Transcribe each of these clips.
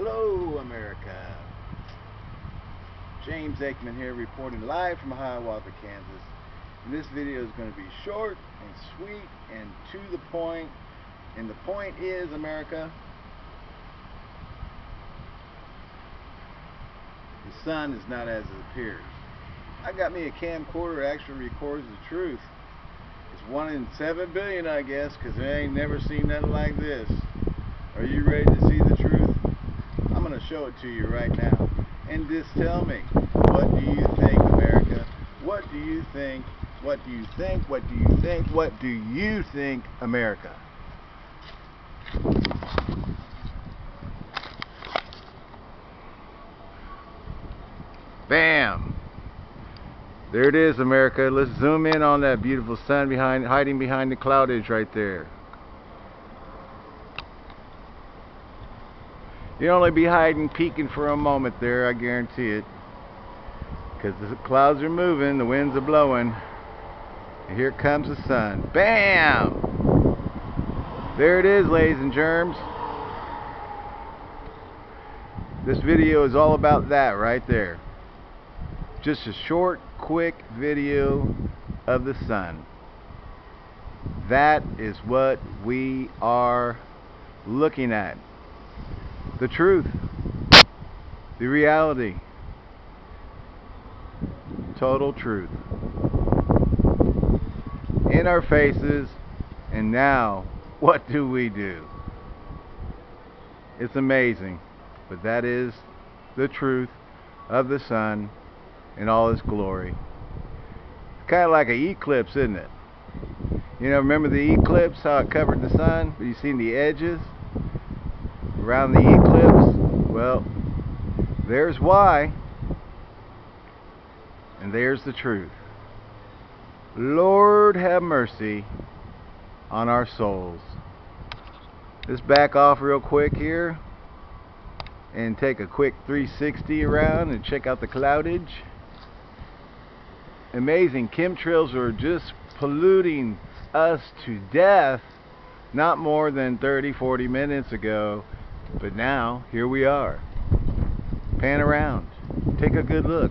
Hello, America. James Aikman here reporting live from Hiawatha, Kansas. And this video is going to be short and sweet and to the point. And the point is, America, the sun is not as it appears. I got me a camcorder that actually records the truth. It's one in seven billion, I guess, because I ain't never seen nothing like this. Are you ready to see the truth? I'm going to show it to you right now. And just tell me, what do you think, America? What do you think? What do you think? What do you think? What do you think, America? Bam! There it is, America. Let's zoom in on that beautiful sun behind, hiding behind the cloud edge right there. You'll only be hiding, peeking for a moment there, I guarantee it. Because the clouds are moving, the winds are blowing. And here comes the sun. Bam! There it is, ladies and germs. This video is all about that right there. Just a short, quick video of the sun. That is what we are looking at. The truth. The reality. Total truth. In our faces. And now, what do we do? It's amazing. But that is the truth of the sun in all its glory. Kind of like an eclipse, isn't it? You know, remember the eclipse, how it covered the sun? You seen the edges around the eclipse? Well, there's why. And there's the truth. Lord have mercy on our souls. Let's back off real quick here and take a quick 360 around and check out the cloudage amazing. Chemtrails are just polluting us to death not more than 30, 40 minutes ago. But now, here we are. Pan around. Take a good look.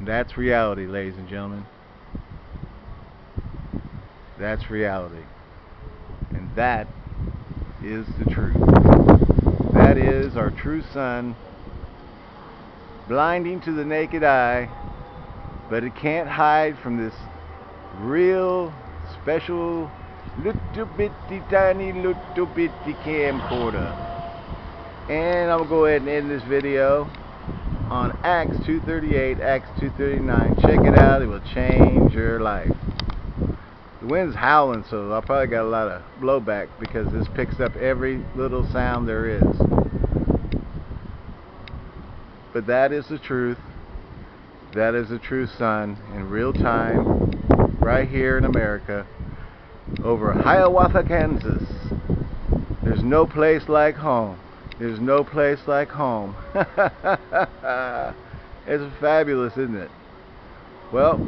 That's reality, ladies and gentlemen. That's reality. And that is the truth. That is our true sun, blinding to the naked eye, but it can't hide from this real, special, little bitty, tiny, little bitty camcorder. And I'm to go ahead and end this video on Acts 238, Acts 239. Check it out. It will change your life. The wind's howling, so I probably got a lot of blowback because this picks up every little sound there is. But that is the truth. That is the true sun in real time, right here in America, over Hiawatha, Kansas. There's no place like home. There's no place like home. it's fabulous, isn't it? Well,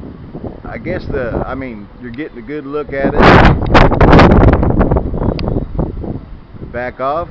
I guess the, I mean, you're getting a good look at it. Back off.